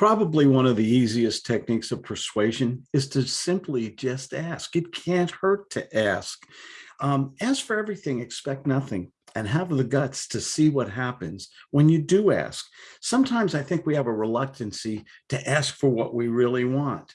Probably one of the easiest techniques of persuasion is to simply just ask. It can't hurt to ask. Um, for everything, expect nothing and have the guts to see what happens when you do ask. Sometimes I think we have a reluctancy to ask for what we really want.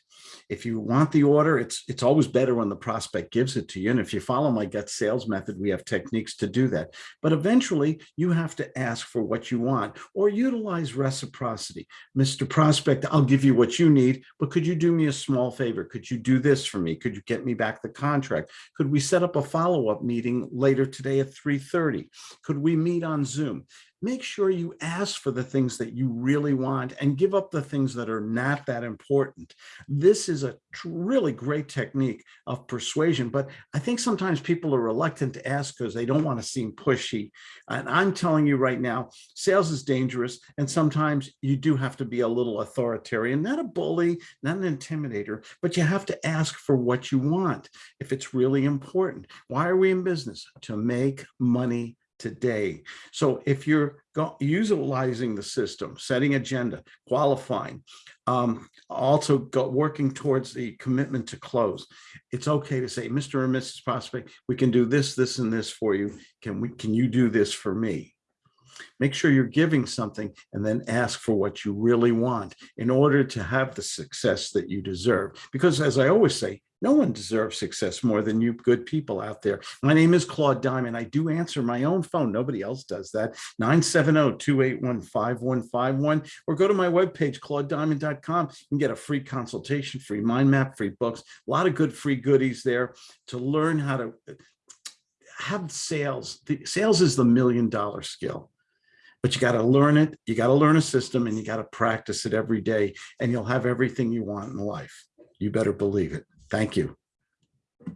If you want the order, it's it's always better when the prospect gives it to you. And if you follow my gut sales method, we have techniques to do that. But eventually you have to ask for what you want or utilize reciprocity. Mr. Prospect, I'll give you what you need, but could you do me a small favor? Could you do this for me? Could you get me back the contract? Could we set up a follow-up meeting later today at 3.30? Could we meet on Zoom? Make sure you ask for the things that you really want and give up the things that are not that important. This is a really great technique of persuasion, but I think sometimes people are reluctant to ask because they don't want to seem pushy. And I'm telling you right now, sales is dangerous. And sometimes you do have to be a little authoritarian, not a bully, not an intimidator, but you have to ask for what you want if it's really important. Why are we in business? To make money today. So if you're utilizing the system, setting agenda, qualifying, um, also go, working towards the commitment to close, it's okay to say, Mr. or Mrs. Prospect, we can do this, this, and this for you. Can we? Can you do this for me? Make sure you're giving something and then ask for what you really want in order to have the success that you deserve. Because as I always say, no one deserves success more than you good people out there. My name is Claude Diamond. I do answer my own phone. Nobody else does that. 970-281-5151 or go to my webpage, claudediamond.com. Can get a free consultation, free mind map, free books, a lot of good free goodies there to learn how to uh, have sales. The, sales is the million dollar skill but you got to learn it. You got to learn a system and you got to practice it every day and you'll have everything you want in life. You better believe it. Thank you.